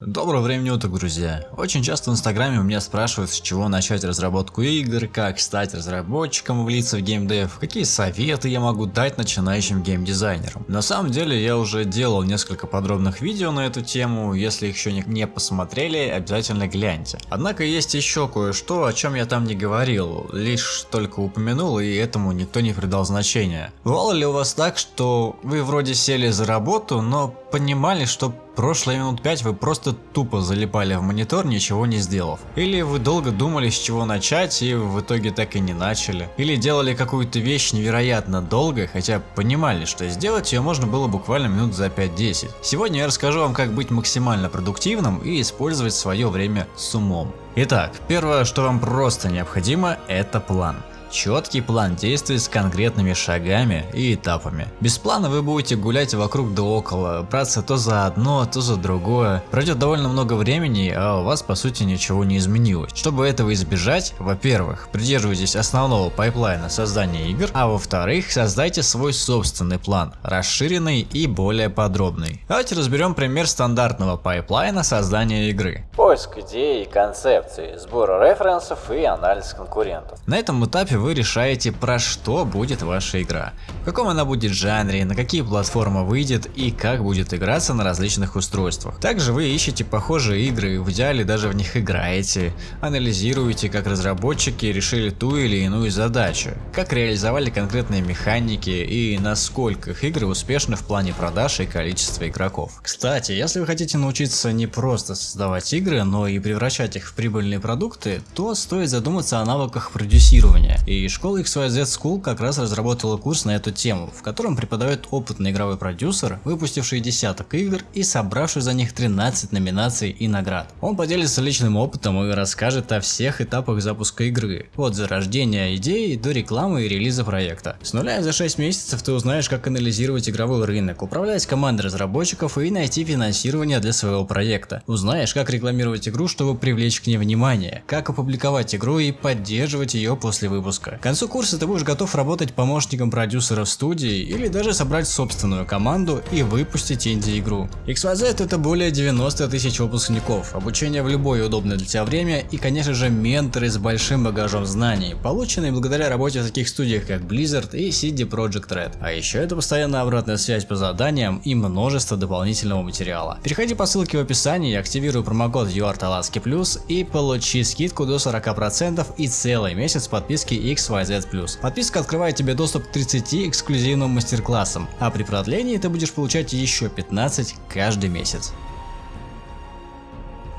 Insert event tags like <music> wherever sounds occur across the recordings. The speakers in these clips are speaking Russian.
Доброго времени уток, друзья! Очень часто в инстаграме у меня спрашивают, с чего начать разработку игр, как стать разработчиком, влиться в геймдев, какие советы я могу дать начинающим геймдизайнерам. На самом деле я уже делал несколько подробных видео на эту тему, если их еще не посмотрели, обязательно гляньте. Однако есть еще кое-что, о чем я там не говорил, лишь только упомянул и этому никто не придал значения. Бывало ли у вас так, что вы вроде сели за работу, но понимали, что прошлые минут 5 вы просто тупо залипали в монитор, ничего не сделав. Или вы долго думали, с чего начать, и в итоге так и не начали. Или делали какую-то вещь невероятно долго, хотя понимали, что сделать ее можно было буквально минут за 5-10. Сегодня я расскажу вам, как быть максимально продуктивным и использовать свое время с умом. Итак, первое, что вам просто необходимо, это план. Четкий план действий с конкретными шагами и этапами. Без плана вы будете гулять вокруг да около, браться то за одно, то за другое. Пройдет довольно много времени, а у вас по сути ничего не изменилось. Чтобы этого избежать, во-первых, придерживайтесь основного пайплайна создания игр, а во-вторых, создайте свой собственный план, расширенный и более подробный. Давайте разберем пример стандартного пайплайна создания игры. Поиск идей и концепций, сбор референсов и анализ конкурентов. На этом этапе вы решаете, про что будет ваша игра, в каком она будет жанре, на какие платформы выйдет и как будет играться на различных устройствах. Также вы ищете похожие игры, в идеале даже в них играете, анализируете, как разработчики решили ту или иную задачу, как реализовали конкретные механики и насколько их игры успешны в плане продаж и количества игроков. Кстати, если вы хотите научиться не просто создавать игры, но и превращать их в прибыльные продукты, то стоит задуматься о навыках продюсирования и школа XYZ School как раз разработала курс на эту тему, в котором преподает опытный игровой продюсер, выпустивший десяток игр и собравший за них 13 номинаций и наград. Он поделится личным опытом и расскажет о всех этапах запуска игры, от зарождения идеи до рекламы и релиза проекта. С нуля за 6 месяцев ты узнаешь, как анализировать игровой рынок, управлять командой разработчиков и найти финансирование для своего проекта. Узнаешь, как рекламировать игру, чтобы привлечь к ней внимание, как опубликовать игру и поддерживать ее после выпуска выпуска. К концу курса ты будешь готов работать помощником продюсера в студии или даже собрать собственную команду и выпустить инди-игру. XYZ это более 90 тысяч выпускников, обучение в любое удобное для тебя время и конечно же менторы с большим багажом знаний, полученные благодаря работе в таких студиях как Blizzard и CD Projekt Red. А еще это постоянная обратная связь по заданиям и множество дополнительного материала. Переходи по ссылке в описании, активируй промокод URTALASKI+, и получи скидку до 40% и целый месяц подписки XYZ+. Подписка открывает тебе доступ к 30 эксклюзивным мастер-классам, а при продлении ты будешь получать еще 15 каждый месяц.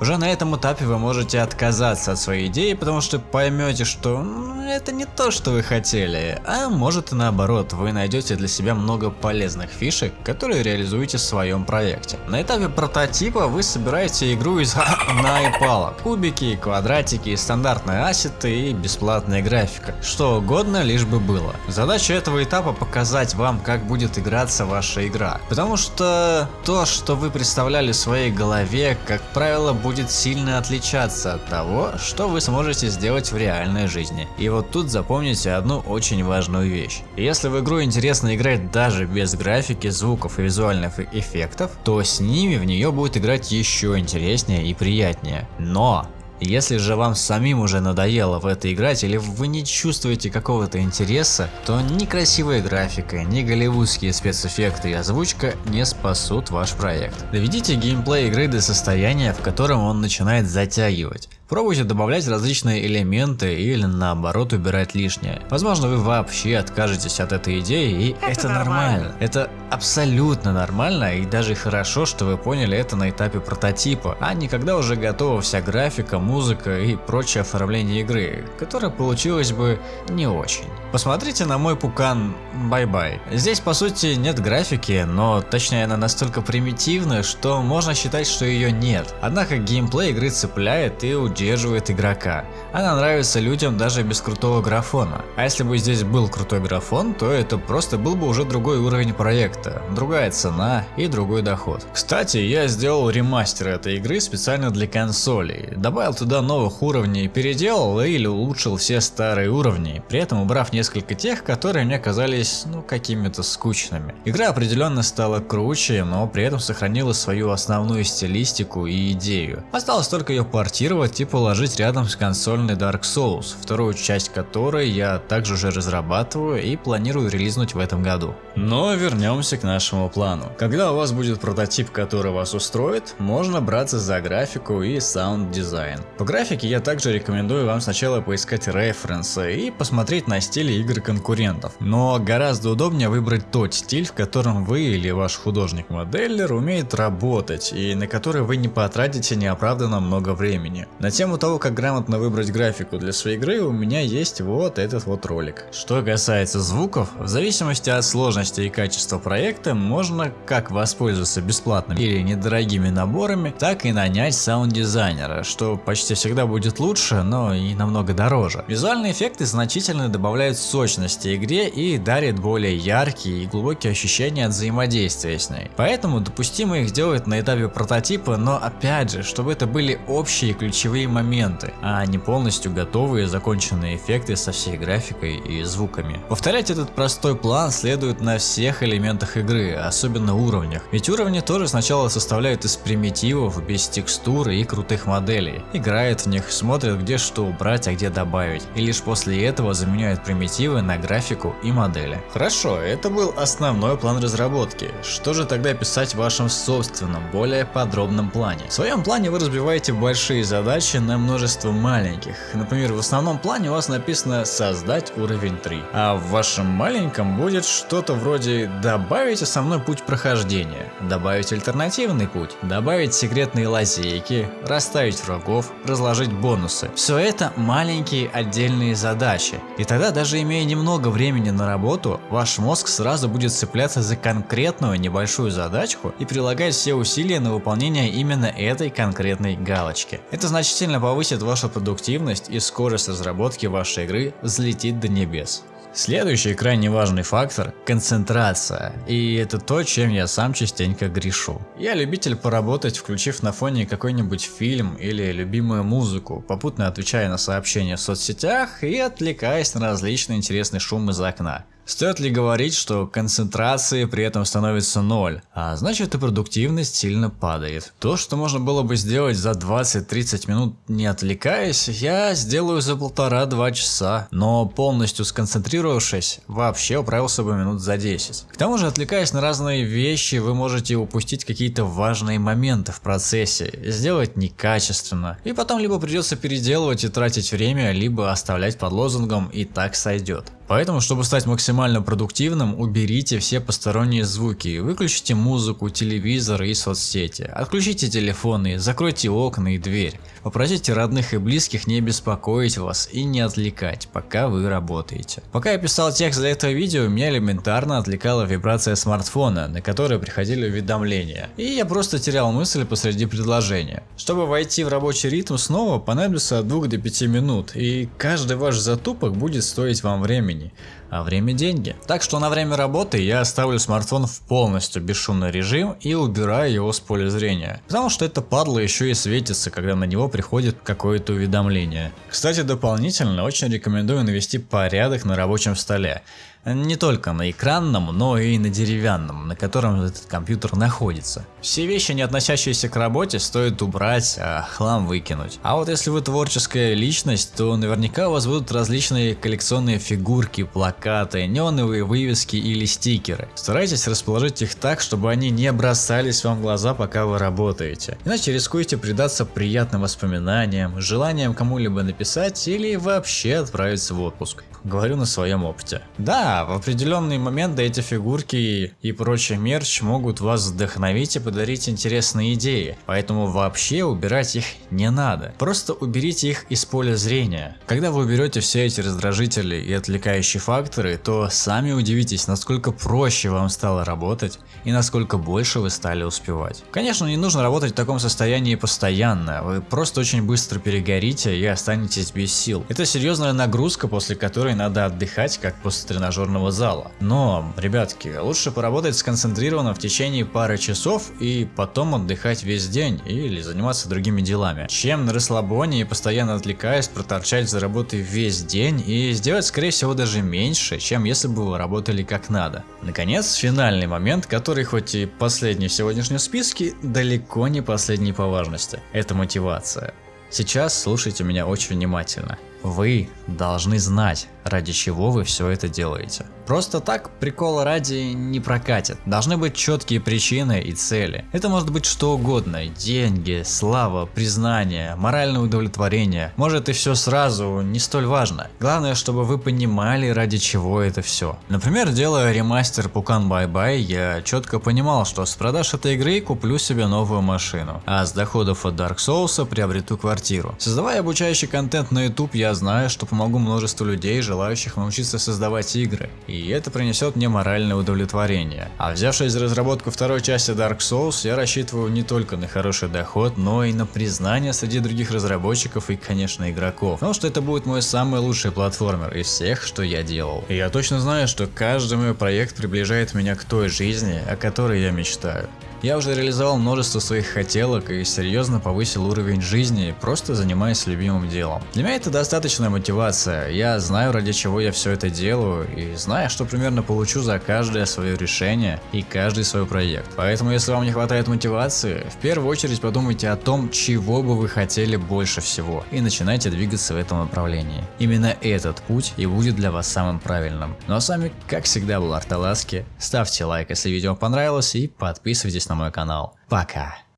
Уже на этом этапе вы можете отказаться от своей идеи, потому что поймете, что это не то, что вы хотели, а может и наоборот, вы найдете для себя много полезных фишек, которые реализуете в своем проекте. На этапе прототипа вы собираете игру из <clears throat> наипала, кубики, квадратики, стандартные ассеты и бесплатная графика, что угодно лишь бы было. Задача этого этапа показать вам, как будет играться ваша игра, потому что то, что вы представляли в своей голове, как правило, будет будет сильно отличаться от того, что вы сможете сделать в реальной жизни. И вот тут запомните одну очень важную вещь. Если в игру интересно играть даже без графики, звуков и визуальных эффектов, то с ними в нее будет играть еще интереснее и приятнее. Но если же вам самим уже надоело в это играть или вы не чувствуете какого-то интереса, то ни красивая графика, ни голливудские спецэффекты и озвучка не спасут ваш проект. Доведите геймплей игры до состояния, в котором он начинает затягивать. Пробуйте добавлять различные элементы или наоборот убирать лишнее. Возможно вы вообще откажетесь от этой идеи и это, это нормально. нормально. Это абсолютно нормально и даже хорошо, что вы поняли это на этапе прототипа, а не когда уже готова вся графика, музыка и прочее оформление игры, которая получилась бы не очень. Посмотрите на мой пукан Bye-Bye. Здесь по сути нет графики, но точнее она настолько примитивная, что можно считать, что ее нет. Однако геймплей игры цепляет и у удерживает игрока. Она нравится людям даже без крутого графона. А если бы здесь был крутой графон, то это просто был бы уже другой уровень проекта, другая цена и другой доход. Кстати, я сделал ремастер этой игры специально для консолей. Добавил туда новых уровней, переделал или улучшил все старые уровни, при этом убрав несколько тех, которые мне казались ну какими-то скучными. Игра определенно стала круче, но при этом сохранила свою основную стилистику и идею. Осталось только ее портировать и положить рядом с консольной Dark Souls, вторую часть которой я также уже разрабатываю и планирую релизнуть в этом году. Но вернемся к нашему плану. Когда у вас будет прототип, который вас устроит, можно браться за графику и саунд-дизайн. По графике я также рекомендую вам сначала поискать референсы и посмотреть на стили игр конкурентов. Но гораздо удобнее выбрать тот стиль, в котором вы или ваш художник-моделлер умеет работать и на который вы не потратите неоправданно много времени. На тему того, как грамотно выбрать графику для своей игры, у меня есть вот этот вот ролик. Что касается звуков, в зависимости от сложности и качества проекта, можно как воспользоваться бесплатными или недорогими наборами, так и нанять саунд-дизайнера, что почти всегда будет лучше, но и намного дороже. Визуальные эффекты значительно добавляют сочности игре и дарят более яркие и глубокие ощущения от взаимодействия с ней. Поэтому допустимо их делать на этапе прототипа, но опять же, чтобы это были общие ключевые моменты, а не полностью готовые законченные эффекты со всей графикой и звуками. Повторять этот простой план следует на всех элементах игры, особенно уровнях, ведь уровни тоже сначала составляют из примитивов, без текстуры и крутых моделей, играют в них, смотрят где что убрать, а где добавить, и лишь после этого заменяют примитивы на графику и модели. Хорошо, это был основной план разработки, что же тогда писать в вашем собственном, более подробном плане? В своем плане вы разбиваете большие задачи на множество маленьких, например в основном плане у вас написано создать уровень 3, а в вашем маленьком будет что-то вроде добавить основной путь прохождения, добавить альтернативный путь, добавить секретные лазейки, расставить врагов, разложить бонусы. Все это маленькие отдельные задачи. И тогда даже имея немного времени на работу, ваш мозг сразу будет цепляться за конкретную небольшую задачку и прилагать все усилия на выполнение именно этой конкретной галочки. Это значительно повысит вашу продуктивность и скорость разработки вашей игры взлетит до небес. Следующий крайне важный фактор – концентрация. И это то, чем я сам частенько грешу. Я любитель поработать, включив на фоне какой-нибудь фильм или любимую музыку, попутно отвечая на сообщения в соцсетях и отвлекаясь на различные интересные шумы из окна. Стоит ли говорить, что концентрации при этом становится ноль, а значит и продуктивность сильно падает. То, что можно было бы сделать за 20-30 минут не отвлекаясь, я сделаю за полтора-два часа, но полностью сконцентрировавшись, вообще управился бы минут за 10. К тому же, отвлекаясь на разные вещи, вы можете упустить какие-то важные моменты в процессе, сделать некачественно, и потом либо придется переделывать и тратить время, либо оставлять под лозунгом и так сойдет. Поэтому, чтобы стать максимально продуктивным, уберите все посторонние звуки, выключите музыку, телевизор и соцсети, отключите телефоны, закройте окна и дверь. Попросите родных и близких не беспокоить вас и не отвлекать, пока вы работаете. Пока я писал текст для этого видео, меня элементарно отвлекала вибрация смартфона, на который приходили уведомления, и я просто терял мысль посреди предложения. Чтобы войти в рабочий ритм снова, понадобится от 2 до 5 минут, и каждый ваш затупок будет стоить вам времени времени, а время деньги. Так что на время работы я ставлю смартфон в полностью бесшумный режим и убираю его с поля зрения. Потому что это падла еще и светится, когда на него приходит какое-то уведомление. Кстати, дополнительно очень рекомендую навести порядок на рабочем столе. Не только на экранном, но и на деревянном, на котором этот компьютер находится. Все вещи, не относящиеся к работе, стоит убрать, а хлам выкинуть. А вот если вы творческая личность, то наверняка у вас будут различные коллекционные фигурки, плакаты, неоновые вывески или стикеры. Старайтесь расположить их так, чтобы они не бросались вам в глаза, пока вы работаете. Иначе рискуете предаться приятным воспоминаниям, желанием кому-либо написать или вообще отправиться в отпуск. Говорю на своем опыте. Да, Да, в определенный момент эти фигурки и прочий мерч могут вас вдохновить и подарить интересные идеи, поэтому вообще убирать их не надо. Просто уберите их из поля зрения. Когда вы уберете все эти раздражители и отвлекающие факторы, то сами удивитесь, насколько проще вам стало работать и насколько больше вы стали успевать. Конечно, не нужно работать в таком состоянии постоянно, вы просто очень быстро перегорите и останетесь без сил. Это серьезная нагрузка, после которой надо отдыхать, как после тренажерного зала. Но, ребятки, лучше поработать сконцентрированно в течение пары часов и потом отдыхать весь день или заниматься другими делами, чем на расслабоне и постоянно отвлекаясь проторчать за работой весь день и сделать скорее всего даже меньше, чем если бы вы работали как надо. Наконец, финальный момент, который хоть и последний в сегодняшнем списке, далеко не последний по важности. Это мотивация. Сейчас слушайте меня очень внимательно. Вы должны знать, ради чего вы все это делаете. Просто так прикола ради не прокатит. Должны быть четкие причины и цели. Это может быть что угодно. Деньги, слава, признание, моральное удовлетворение. Может и все сразу, не столь важно. Главное, чтобы вы понимали, ради чего это все. Например, делая ремастер Пукан Бай Бай, я четко понимал, что с продаж этой игры куплю себе новую машину, а с доходов от Dark Souls приобрету квартиру. Создавая обучающий контент на YouTube, я знаю, что помогу множеству людей, желающих научиться создавать игры, и это принесет мне моральное удовлетворение. А взявшись за разработку второй части Dark Souls, я рассчитываю не только на хороший доход, но и на признание среди других разработчиков и, конечно, игроков. Потому что это будет мой самый лучший платформер из всех, что я делал. И я точно знаю, что каждый мой проект приближает меня к той жизни, о которой я мечтаю. Я уже реализовал множество своих хотелок и серьезно повысил уровень жизни, просто занимаясь любимым делом. Для меня это достаточная мотивация, я знаю ради чего я все это делаю и знаю, что примерно получу за каждое свое решение и каждый свой проект. Поэтому если вам не хватает мотивации, в первую очередь подумайте о том, чего бы вы хотели больше всего и начинайте двигаться в этом направлении. Именно этот путь и будет для вас самым правильным. Ну а с вами, как всегда, был Арталаски. Ставьте лайк, если видео понравилось и подписывайтесь на мой канал. Пока!